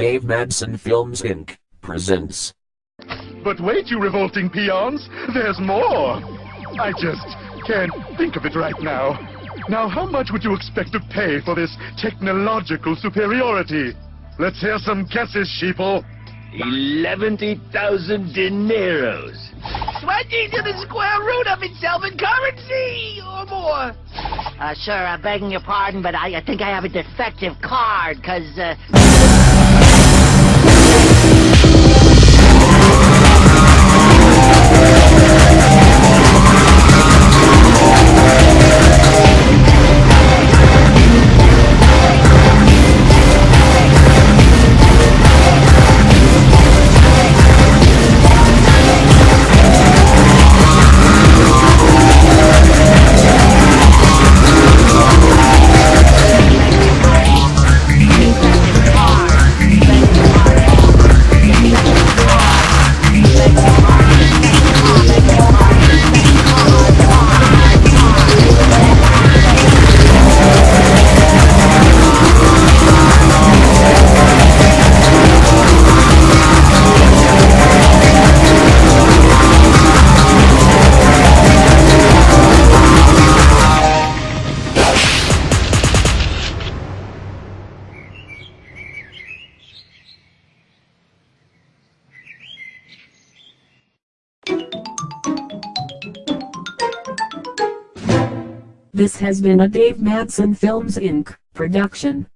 Dave Madsen Films Inc. presents. But wait, you revolting peons, there's more. I just can't think of it right now. Now, how much would you expect to pay for this technological superiority? Let's hear some guesses, sheeple. 11,000 dineros. 20 to the square root of itself in currency or more. Uh, sir, I'm begging your pardon, but I, I think I have a defective card, because, uh... This has been a Dave Madsen Films Inc. production.